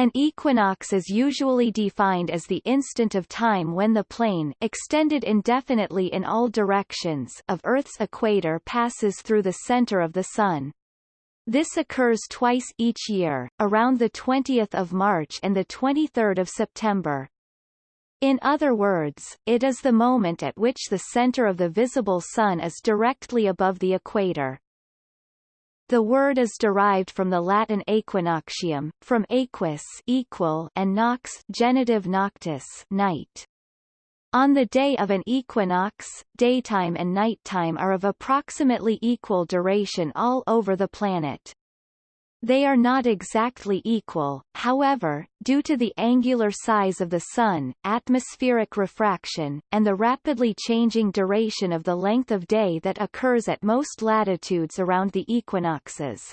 An equinox is usually defined as the instant of time when the plane extended indefinitely in all directions of Earth's equator passes through the center of the Sun. This occurs twice each year, around the 20th of March and the 23rd of September. In other words, it is the moment at which the center of the visible Sun is directly above the equator. The word is derived from the Latin aequinoctium, from aequus equal and nox genitive noctis night. On the day of an equinox, daytime and nighttime are of approximately equal duration all over the planet. They are not exactly equal, however, due to the angular size of the Sun, atmospheric refraction, and the rapidly changing duration of the length of day that occurs at most latitudes around the equinoxes.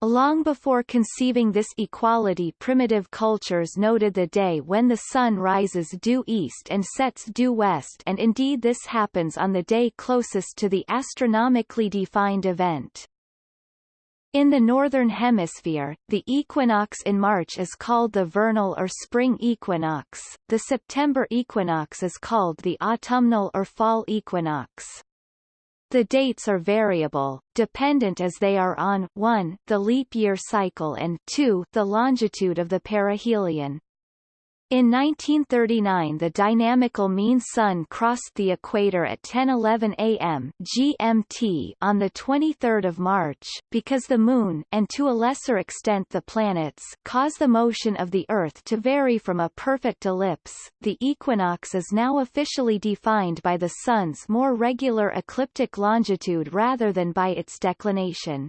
Long before conceiving this equality primitive cultures noted the day when the sun rises due east and sets due west and indeed this happens on the day closest to the astronomically defined event. In the Northern Hemisphere, the equinox in March is called the vernal or spring equinox, the September equinox is called the autumnal or fall equinox. The dates are variable, dependent as they are on 1 the leap year cycle and 2 the longitude of the perihelion. In 1939 the dynamical mean sun crossed the equator at 10:11 a.m. GMT on the 23rd of March because the moon and to a lesser extent the planets cause the motion of the earth to vary from a perfect ellipse. The equinox is now officially defined by the sun's more regular ecliptic longitude rather than by its declination.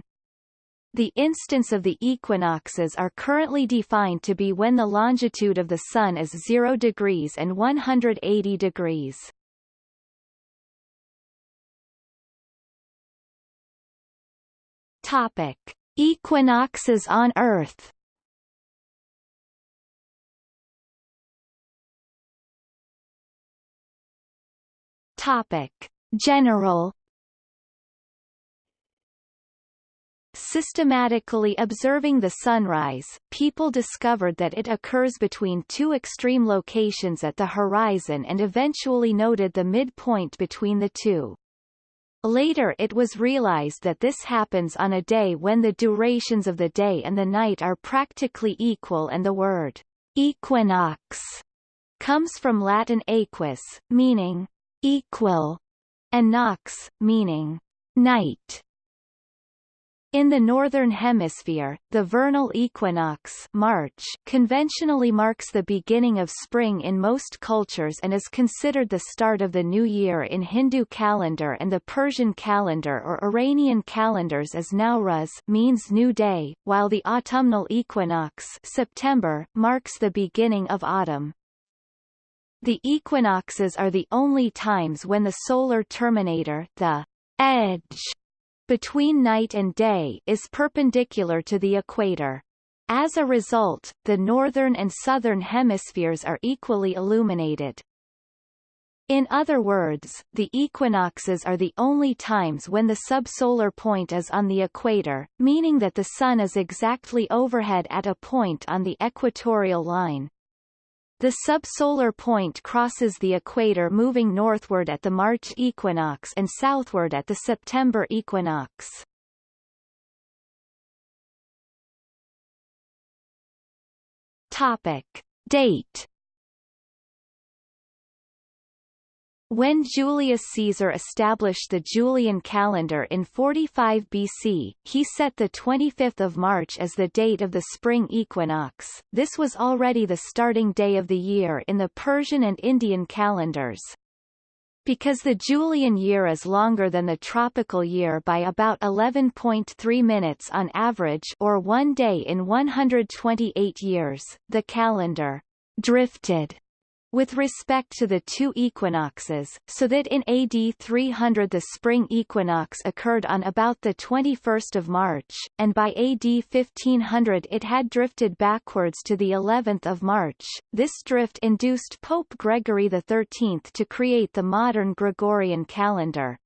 The instants of the equinoxes are currently defined to be when the longitude of the Sun is 0 degrees and 180 degrees. Topic. Equinoxes on Earth Topic. General Systematically observing the sunrise, people discovered that it occurs between two extreme locations at the horizon and eventually noted the midpoint between the two. Later it was realized that this happens on a day when the durations of the day and the night are practically equal and the word equinox comes from Latin aequus, meaning equal, and nox, meaning night. In the Northern Hemisphere, the vernal equinox March conventionally marks the beginning of spring in most cultures and is considered the start of the new year in Hindu calendar and the Persian calendar or Iranian calendars as Nowruz means new day, while the autumnal equinox September marks the beginning of autumn. The equinoxes are the only times when the solar terminator the edge between night and day is perpendicular to the equator. As a result, the northern and southern hemispheres are equally illuminated. In other words, the equinoxes are the only times when the subsolar point is on the equator, meaning that the Sun is exactly overhead at a point on the equatorial line. The subsolar point crosses the equator moving northward at the March equinox and southward at the September equinox. Topic. Date When Julius Caesar established the Julian calendar in 45 BC, he set the 25th of March as the date of the spring equinox. This was already the starting day of the year in the Persian and Indian calendars. Because the Julian year is longer than the tropical year by about 11.3 minutes on average or one day in 128 years, the calendar drifted with respect to the two equinoxes, so that in AD 300 the spring equinox occurred on about the 21st of March, and by AD 1500 it had drifted backwards to the 11th of March. This drift induced Pope Gregory XIII to create the modern Gregorian calendar.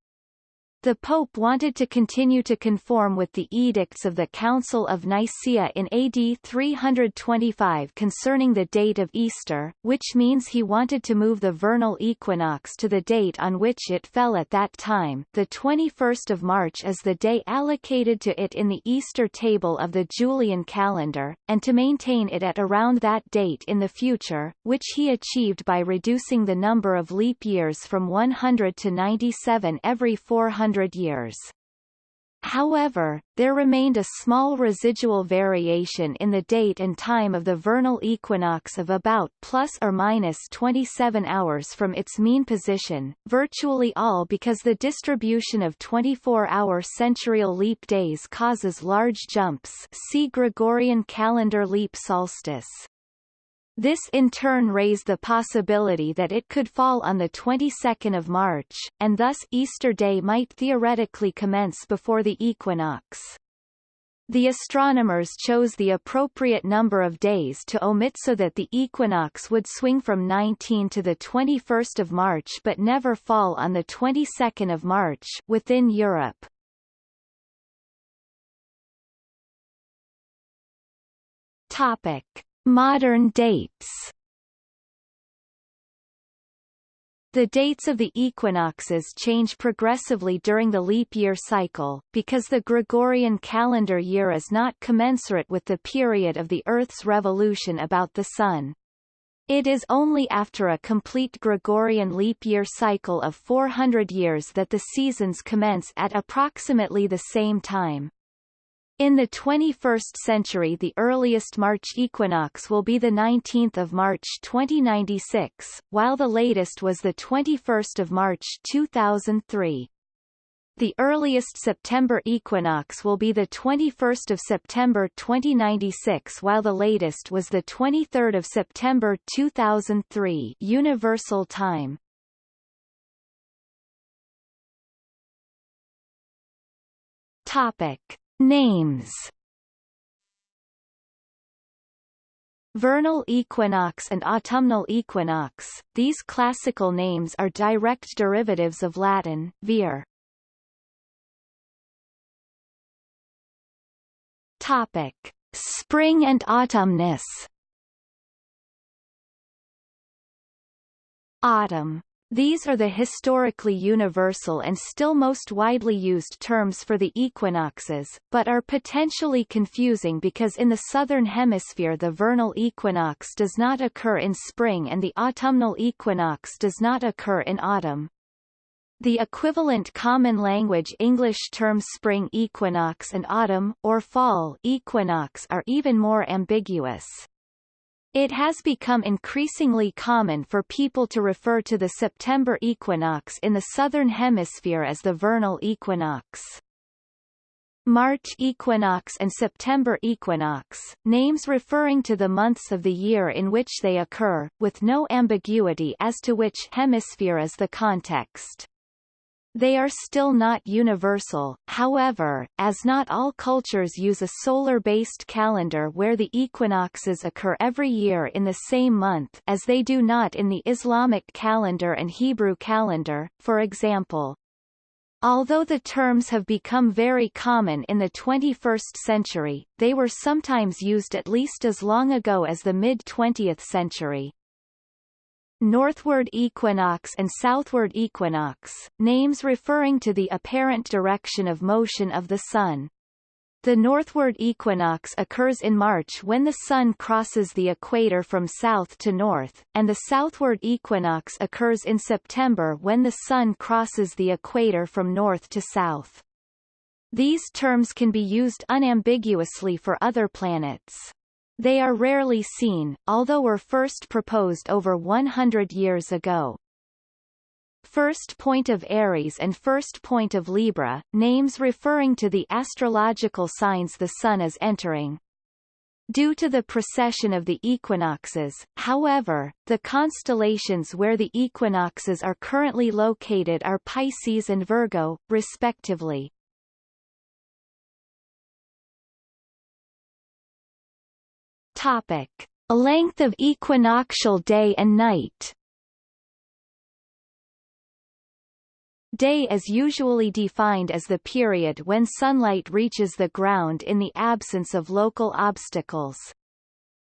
The Pope wanted to continue to conform with the edicts of the Council of Nicaea in AD 325 concerning the date of Easter, which means he wanted to move the vernal equinox to the date on which it fell at that time, the 21st of March as the day allocated to it in the Easter table of the Julian calendar, and to maintain it at around that date in the future, which he achieved by reducing the number of leap years from 100 to 97 every 400 years. However, there remained a small residual variation in the date and time of the vernal equinox of about plus or minus 27 hours from its mean position, virtually all because the distribution of 24-hour centurial leap days causes large jumps see Gregorian calendar leap solstice. This in turn raised the possibility that it could fall on the 22nd of March, and thus Easter Day might theoretically commence before the equinox. The astronomers chose the appropriate number of days to omit so that the equinox would swing from 19 to the 21st of March but never fall on the 22nd of March within Europe. Topic: Modern dates The dates of the equinoxes change progressively during the leap year cycle, because the Gregorian calendar year is not commensurate with the period of the Earth's revolution about the Sun. It is only after a complete Gregorian leap year cycle of 400 years that the seasons commence at approximately the same time. In the 21st century the earliest March equinox will be the 19th of March 2096, while the latest was the 21st of March 2003. The earliest September equinox will be the 21st of September 2096 while the latest was the 23rd of September 2003 Universal Time. Topic Names Vernal equinox and autumnal equinox, these classical names are direct derivatives of Latin, ver. Topic. Spring and autumnus Autumn these are the historically universal and still most widely used terms for the equinoxes, but are potentially confusing because in the southern hemisphere the vernal equinox does not occur in spring and the autumnal equinox does not occur in autumn. The equivalent common language English terms spring equinox and autumn, or fall equinox are even more ambiguous. It has become increasingly common for people to refer to the September equinox in the southern hemisphere as the vernal equinox. March equinox and September equinox, names referring to the months of the year in which they occur, with no ambiguity as to which hemisphere is the context. They are still not universal, however, as not all cultures use a solar-based calendar where the equinoxes occur every year in the same month as they do not in the Islamic calendar and Hebrew calendar, for example. Although the terms have become very common in the 21st century, they were sometimes used at least as long ago as the mid-20th century. Northward equinox and southward equinox, names referring to the apparent direction of motion of the Sun. The northward equinox occurs in March when the Sun crosses the equator from south to north, and the southward equinox occurs in September when the Sun crosses the equator from north to south. These terms can be used unambiguously for other planets. They are rarely seen, although were first proposed over 100 years ago. First point of Aries and first point of Libra, names referring to the astrological signs the Sun is entering. Due to the precession of the equinoxes, however, the constellations where the equinoxes are currently located are Pisces and Virgo, respectively. Topic: Length of equinoctial day and night. Day is usually defined as the period when sunlight reaches the ground in the absence of local obstacles.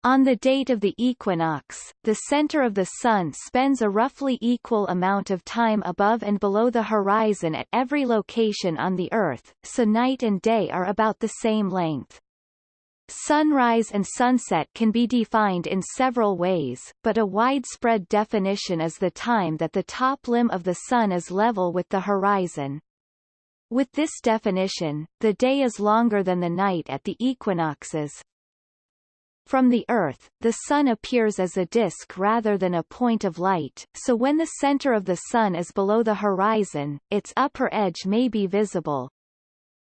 On the date of the equinox, the center of the Sun spends a roughly equal amount of time above and below the horizon at every location on the Earth, so night and day are about the same length. Sunrise and sunset can be defined in several ways, but a widespread definition is the time that the top limb of the Sun is level with the horizon. With this definition, the day is longer than the night at the equinoxes, from the Earth, the Sun appears as a disk rather than a point of light, so when the center of the Sun is below the horizon, its upper edge may be visible.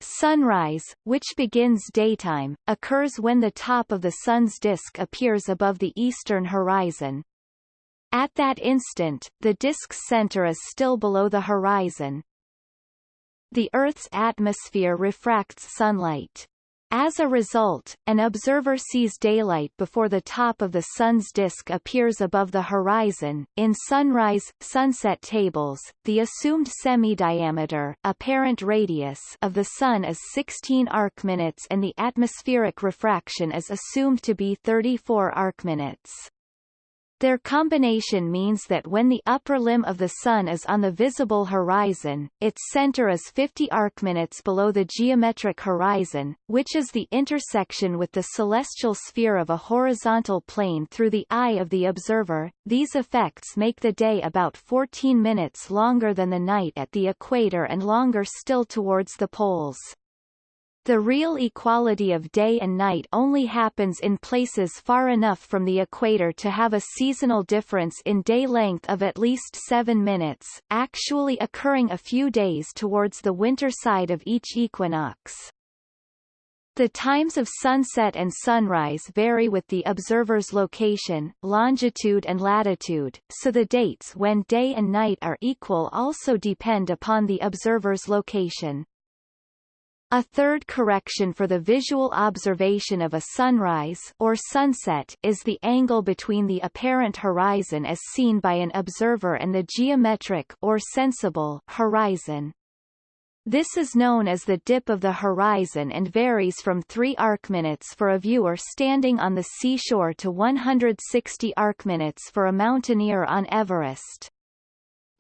Sunrise, which begins daytime, occurs when the top of the Sun's disk appears above the eastern horizon. At that instant, the disk's center is still below the horizon. The Earth's atmosphere refracts sunlight. As a result, an observer sees daylight before the top of the Sun's disk appears above the horizon. In sunrise-sunset tables, the assumed semi-diameter apparent radius of the Sun is 16 arcminutes and the atmospheric refraction is assumed to be 34 arcminutes. Their combination means that when the upper limb of the Sun is on the visible horizon, its center is 50 arcminutes below the geometric horizon, which is the intersection with the celestial sphere of a horizontal plane through the eye of the observer. These effects make the day about 14 minutes longer than the night at the equator and longer still towards the poles. The real equality of day and night only happens in places far enough from the equator to have a seasonal difference in day length of at least 7 minutes, actually occurring a few days towards the winter side of each equinox. The times of sunset and sunrise vary with the observer's location, longitude and latitude, so the dates when day and night are equal also depend upon the observer's location. A third correction for the visual observation of a sunrise or sunset is the angle between the apparent horizon as seen by an observer and the geometric or sensible horizon. This is known as the dip of the horizon and varies from 3 arcminutes for a viewer standing on the seashore to 160 arcminutes for a mountaineer on Everest.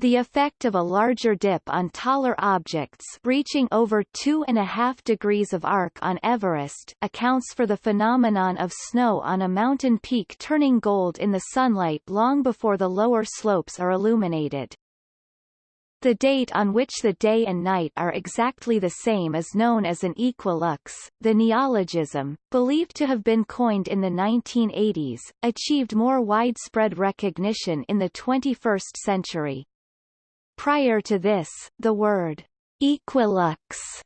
The effect of a larger dip on taller objects reaching over 2.5 degrees of arc on Everest accounts for the phenomenon of snow on a mountain peak turning gold in the sunlight long before the lower slopes are illuminated. The date on which the day and night are exactly the same is known as an equilux. The neologism, believed to have been coined in the 1980s, achieved more widespread recognition in the 21st century. Prior to this, the word equilux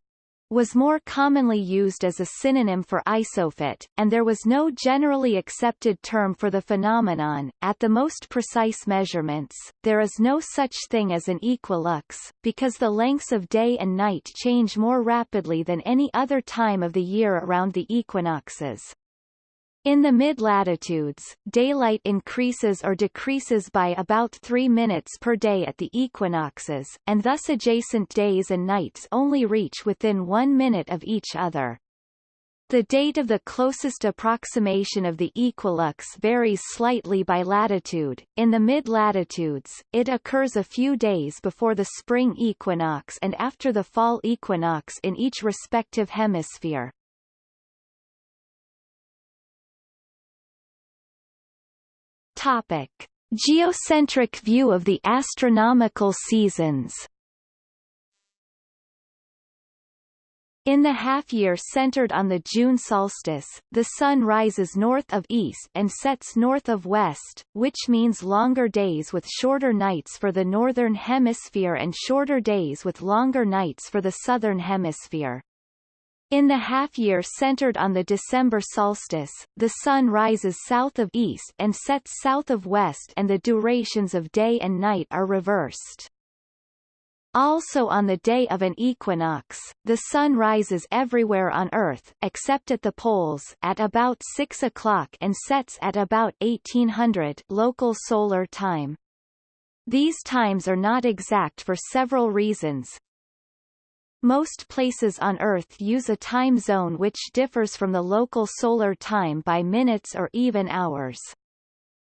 was more commonly used as a synonym for isophot, and there was no generally accepted term for the phenomenon. At the most precise measurements, there is no such thing as an equilux, because the lengths of day and night change more rapidly than any other time of the year around the equinoxes. In the mid-latitudes, daylight increases or decreases by about 3 minutes per day at the equinoxes, and thus adjacent days and nights only reach within one minute of each other. The date of the closest approximation of the equilux varies slightly by latitude. In the mid-latitudes, it occurs a few days before the spring equinox and after the fall equinox in each respective hemisphere. Topic: Geocentric view of the astronomical seasons. In the half-year centered on the June solstice, the Sun rises north of east and sets north of west, which means longer days with shorter nights for the northern hemisphere and shorter days with longer nights for the southern hemisphere. In the half-year centered on the December solstice, the Sun rises south of east and sets south of west and the durations of day and night are reversed. Also on the day of an equinox, the Sun rises everywhere on Earth except at the poles at about 6 o'clock and sets at about 1800 local solar time. These times are not exact for several reasons. Most places on Earth use a time zone which differs from the local solar time by minutes or even hours.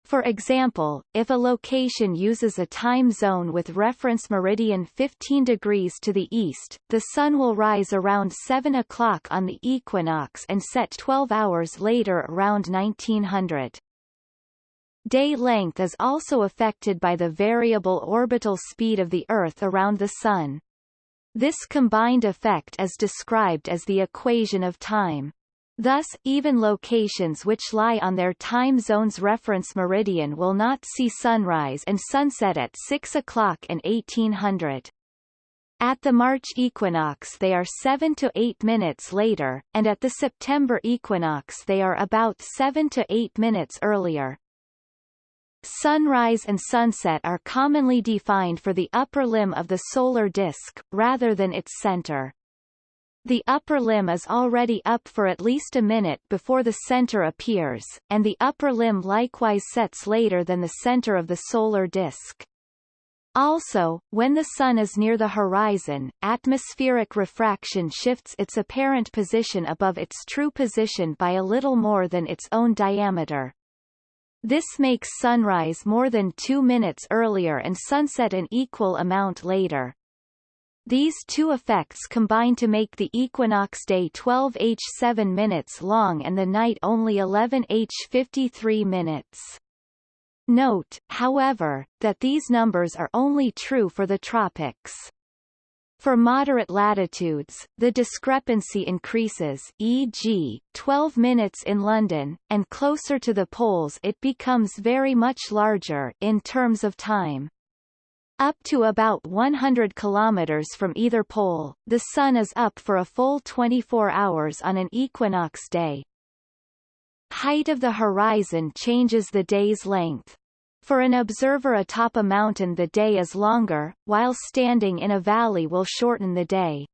For example, if a location uses a time zone with reference meridian 15 degrees to the east, the sun will rise around 7 o'clock on the equinox and set 12 hours later around 1900. Day length is also affected by the variable orbital speed of the Earth around the Sun. This combined effect is described as the equation of time. Thus, even locations which lie on their time zone's reference meridian will not see sunrise and sunset at 6 o'clock and 1800. At the March equinox they are 7 to 8 minutes later, and at the September equinox they are about 7 to 8 minutes earlier. Sunrise and sunset are commonly defined for the upper limb of the solar disk, rather than its center. The upper limb is already up for at least a minute before the center appears, and the upper limb likewise sets later than the center of the solar disk. Also, when the Sun is near the horizon, atmospheric refraction shifts its apparent position above its true position by a little more than its own diameter. This makes sunrise more than two minutes earlier and sunset an equal amount later. These two effects combine to make the equinox day 12h 7 minutes long and the night only 11h 53 minutes. Note, however, that these numbers are only true for the tropics. For moderate latitudes, the discrepancy increases e.g., 12 minutes in London, and closer to the poles it becomes very much larger in terms of time. Up to about 100 kilometers from either pole, the Sun is up for a full 24 hours on an equinox day. Height of the horizon changes the day's length. For an observer atop a mountain the day is longer, while standing in a valley will shorten the day.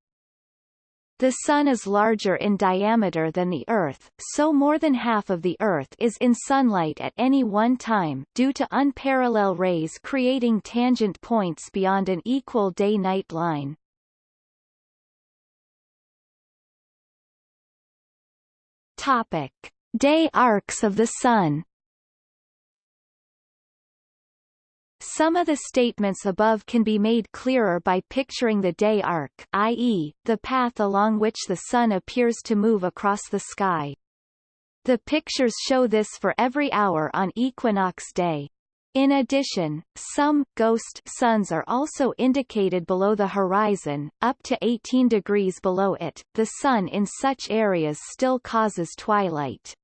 The Sun is larger in diameter than the Earth, so more than half of the Earth is in sunlight at any one time, due to unparalleled rays creating tangent points beyond an equal day-night line. Topic. Day arcs of the Sun Some of the statements above can be made clearer by picturing the day arc i.e., the path along which the Sun appears to move across the sky. The pictures show this for every hour on equinox day. In addition, some ghost suns are also indicated below the horizon, up to 18 degrees below it. The sun in such areas still causes twilight.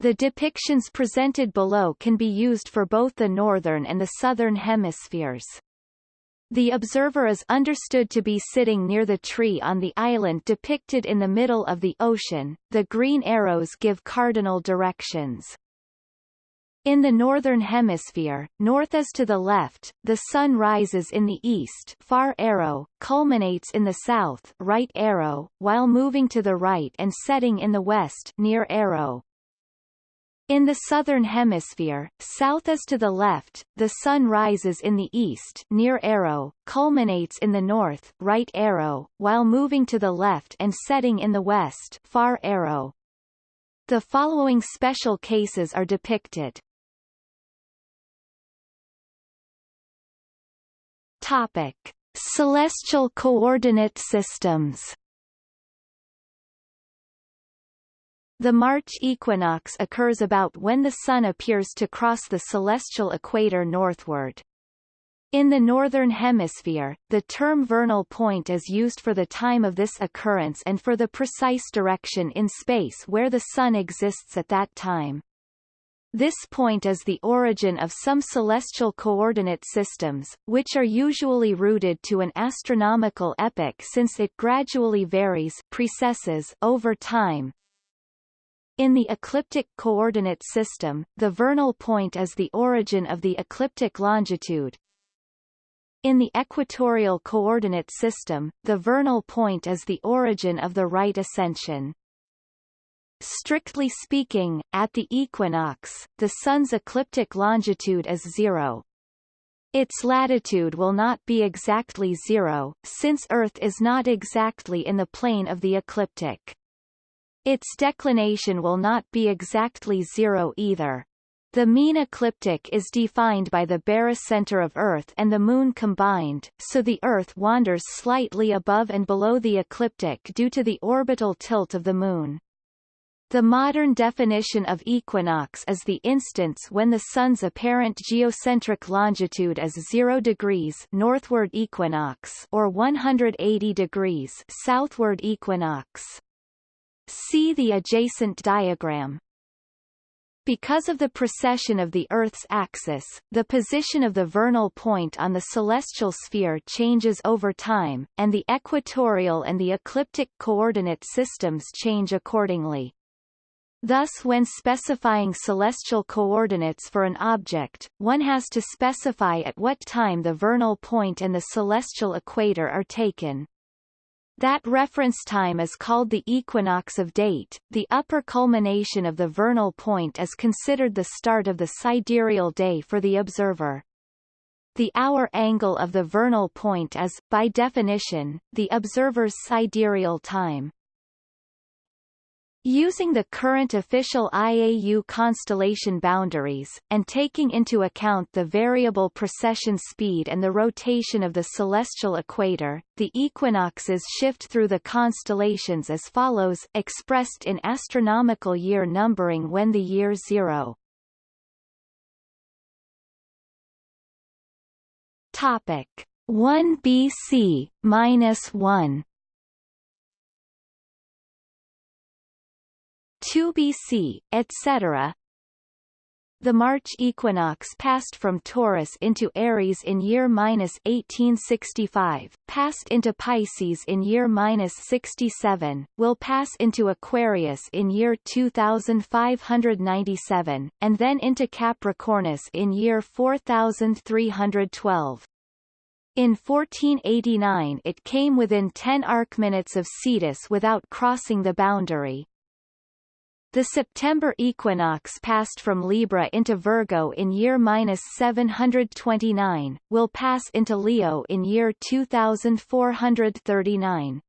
The depictions presented below can be used for both the northern and the southern hemispheres. The observer is understood to be sitting near the tree on the island depicted in the middle of the ocean. The green arrows give cardinal directions. In the northern hemisphere, north is to the left, the sun rises in the east far arrow, culminates in the south right arrow, while moving to the right and setting in the west near arrow. In the southern hemisphere, south is to the left, the sun rises in the east near arrow, culminates in the north right arrow, while moving to the left and setting in the west far arrow. The following special cases are depicted. Topic. Celestial coordinate systems The March equinox occurs about when the Sun appears to cross the celestial equator northward. In the Northern Hemisphere, the term vernal point is used for the time of this occurrence and for the precise direction in space where the Sun exists at that time. This point is the origin of some celestial coordinate systems, which are usually rooted to an astronomical epoch since it gradually varies precesses over time, in the ecliptic coordinate system, the vernal point is the origin of the ecliptic longitude. In the equatorial coordinate system, the vernal point is the origin of the right ascension. Strictly speaking, at the equinox, the Sun's ecliptic longitude is zero. Its latitude will not be exactly zero, since Earth is not exactly in the plane of the ecliptic. Its declination will not be exactly zero either. The mean ecliptic is defined by the barycenter of Earth and the Moon combined, so the Earth wanders slightly above and below the ecliptic due to the orbital tilt of the Moon. The modern definition of equinox is the instance when the Sun's apparent geocentric longitude is 0 degrees northward equinox or 180 degrees southward equinox. See the adjacent diagram. Because of the precession of the Earth's axis, the position of the vernal point on the celestial sphere changes over time, and the equatorial and the ecliptic coordinate systems change accordingly. Thus when specifying celestial coordinates for an object, one has to specify at what time the vernal point and the celestial equator are taken. That reference time is called the equinox of date. The upper culmination of the vernal point is considered the start of the sidereal day for the observer. The hour angle of the vernal point is, by definition, the observer's sidereal time. Using the current official IAU constellation boundaries, and taking into account the variable precession speed and the rotation of the celestial equator, the equinoxes shift through the constellations as follows expressed in astronomical year numbering when the year zero. Topic 1 BC minus 1 2 BC, etc. The March equinox passed from Taurus into Aries in year minus 1865, passed into Pisces in year minus 67, will pass into Aquarius in year 2597, and then into Capricornus in year 4312. In 1489 it came within 10 arcminutes of Cetus without crossing the boundary. The September equinox passed from Libra into Virgo in year minus 729, will pass into Leo in year 2439.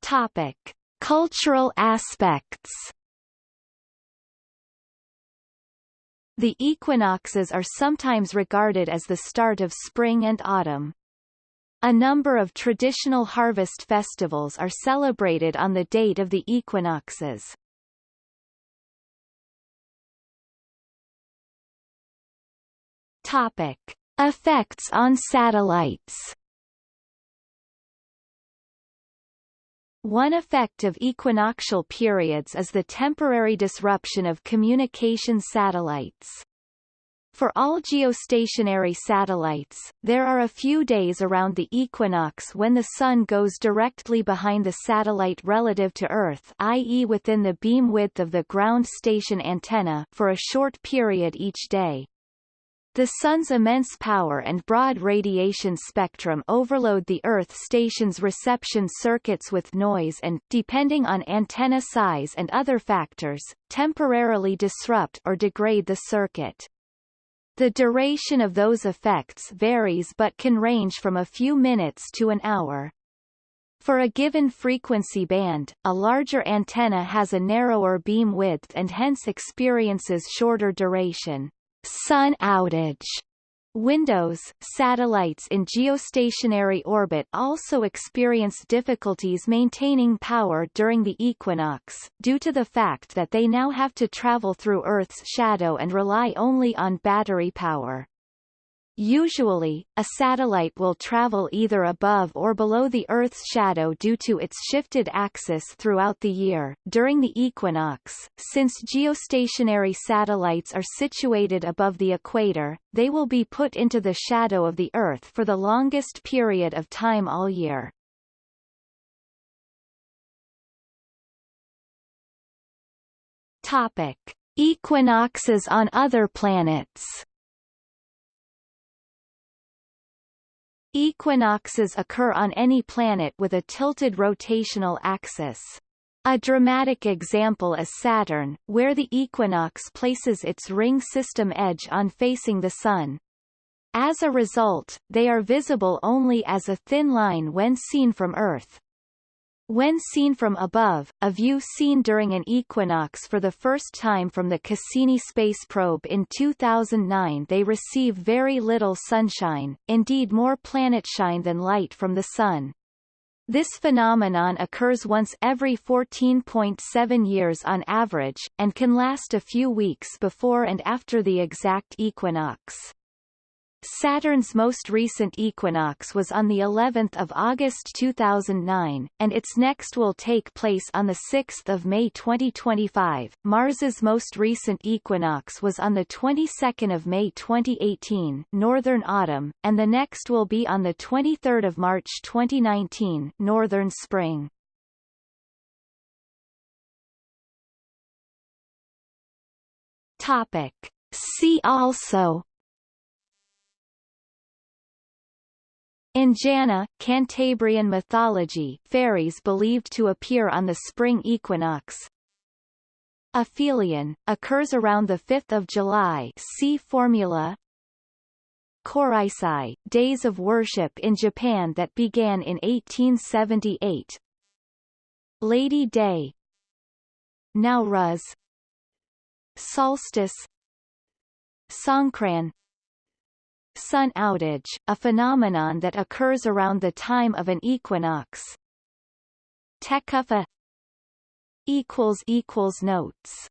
Topic: Cultural aspects. The equinoxes are sometimes regarded as the start of spring and autumn. A number of traditional harvest festivals are celebrated on the date of the equinoxes. Topic. Effects on satellites One effect of equinoctial periods is the temporary disruption of communication satellites. For all geostationary satellites, there are a few days around the equinox when the Sun goes directly behind the satellite relative to Earth i.e. within the beam width of the ground station antenna for a short period each day. The Sun's immense power and broad radiation spectrum overload the Earth station's reception circuits with noise and, depending on antenna size and other factors, temporarily disrupt or degrade the circuit. The duration of those effects varies but can range from a few minutes to an hour. For a given frequency band, a larger antenna has a narrower beam width and hence experiences shorter duration. Sun outage Windows, satellites in geostationary orbit also experience difficulties maintaining power during the equinox, due to the fact that they now have to travel through Earth's shadow and rely only on battery power. Usually, a satellite will travel either above or below the Earth's shadow due to its shifted axis throughout the year. During the equinox, since geostationary satellites are situated above the equator, they will be put into the shadow of the Earth for the longest period of time all year. Topic: Equinoxes on other planets. Equinoxes occur on any planet with a tilted rotational axis. A dramatic example is Saturn, where the equinox places its ring system edge on facing the Sun. As a result, they are visible only as a thin line when seen from Earth. When seen from above, a view seen during an equinox for the first time from the Cassini space probe in 2009 they receive very little sunshine, indeed more planetshine than light from the Sun. This phenomenon occurs once every 14.7 years on average, and can last a few weeks before and after the exact equinox. Saturn's most recent equinox was on the 11th of August 2009, and its next will take place on the 6th of May 2025. Mars's most recent equinox was on the 22nd of May 2018, northern autumn, and the next will be on the 23rd of March 2019, northern spring. Topic. See also Anjana, Cantabrian mythology fairies believed to appear on the spring equinox. Aphelion, occurs around the 5th of July see formula. Koreisai, days of worship in Japan that began in 1878 Lady Day. Nowruz. Solstice. Songkran Sun outage, a phenomenon that occurs around the time of an equinox. Tekufa Notes